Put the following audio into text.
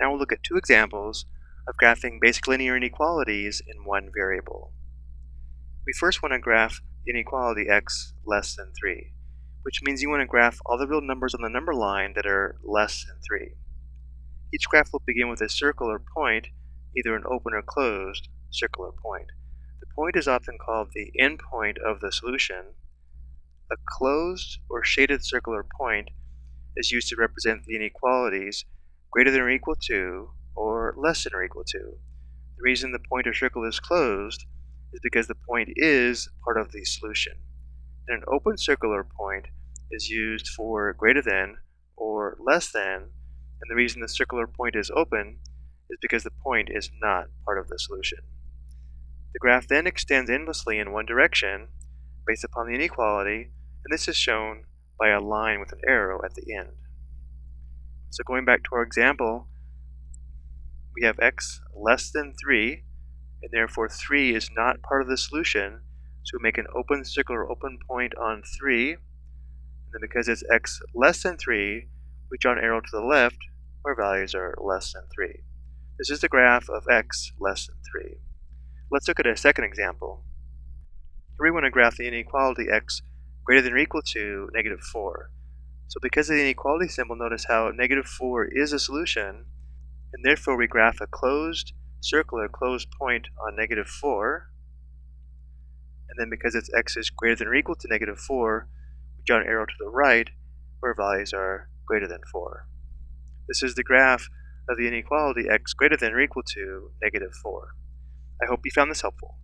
Now we'll look at two examples of graphing basic linear inequalities in one variable. We first want to graph the inequality x less than 3, which means you want to graph all the real numbers on the number line that are less than 3. Each graph will begin with a circle or point, either an open or closed circle or point. The point is often called the endpoint of the solution. A closed or shaded circle or point is used to represent the inequalities greater than or equal to, or less than or equal to. The reason the point or circle is closed is because the point is part of the solution. And an open circle or point is used for greater than or less than, and the reason the circle or point is open is because the point is not part of the solution. The graph then extends endlessly in one direction based upon the inequality, and this is shown by a line with an arrow at the end. So going back to our example, we have x less than 3, and therefore 3 is not part of the solution. So we make an open circle or open point on 3. And then because it's x less than 3, we draw an arrow to the left where values are less than 3. This is the graph of x less than 3. Let's look at a second example. Here we want to graph the inequality x greater than or equal to negative 4. So because of the inequality symbol, notice how negative 4 is a solution, and therefore we graph a closed circle or closed point on negative 4. And then because its x is greater than or equal to negative 4, we draw an arrow to the right where values are greater than 4. This is the graph of the inequality x greater than or equal to negative 4. I hope you found this helpful.